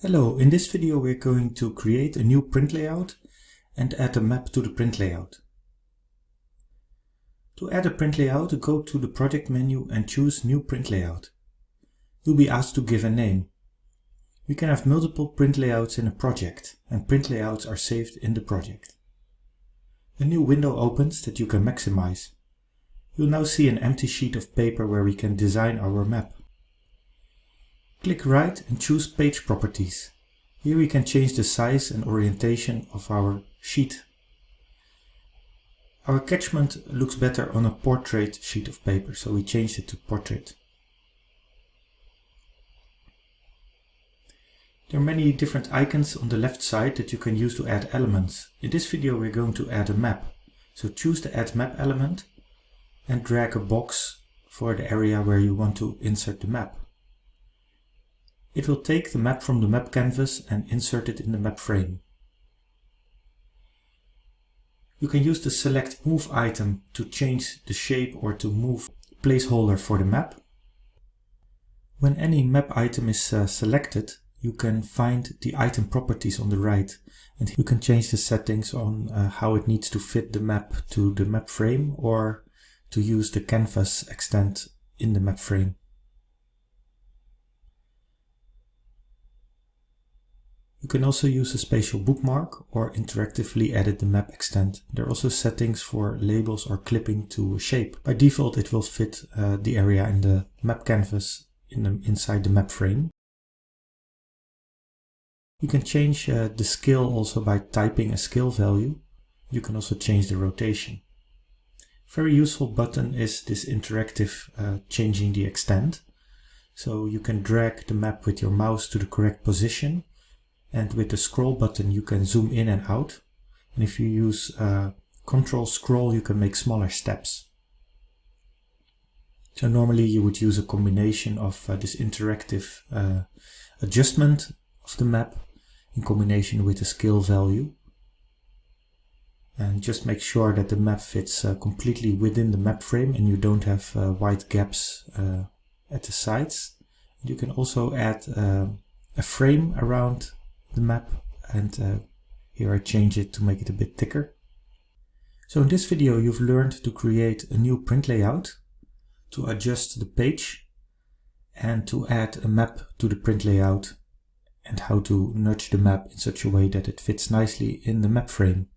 Hello, in this video we're going to create a new print layout and add a map to the print layout. To add a print layout, go to the project menu and choose new print layout. You'll be asked to give a name. We can have multiple print layouts in a project and print layouts are saved in the project. A new window opens that you can maximize. You'll now see an empty sheet of paper where we can design our map. Click right and choose Page Properties. Here we can change the size and orientation of our sheet. Our catchment looks better on a portrait sheet of paper, so we changed it to portrait. There are many different icons on the left side that you can use to add elements. In this video we're going to add a map. So choose the Add Map element and drag a box for the area where you want to insert the map. It will take the map from the map canvas and insert it in the map frame. You can use the select move item to change the shape or to move placeholder for the map. When any map item is uh, selected, you can find the item properties on the right and you can change the settings on uh, how it needs to fit the map to the map frame or to use the canvas extent in the map frame. You can also use a spatial bookmark or interactively edit the map extent. There are also settings for labels or clipping to a shape. By default it will fit uh, the area in the map canvas in the, inside the map frame. You can change uh, the scale also by typing a scale value. You can also change the rotation. Very useful button is this interactive uh, changing the extent. So you can drag the map with your mouse to the correct position and with the scroll button you can zoom in and out. And if you use uh, control scroll you can make smaller steps. So normally you would use a combination of uh, this interactive uh, adjustment of the map in combination with the scale value. And just make sure that the map fits uh, completely within the map frame and you don't have uh, white gaps uh, at the sides. You can also add a frame around the map and uh, here I change it to make it a bit thicker. So in this video you've learned to create a new print layout, to adjust the page and to add a map to the print layout and how to nudge the map in such a way that it fits nicely in the map frame.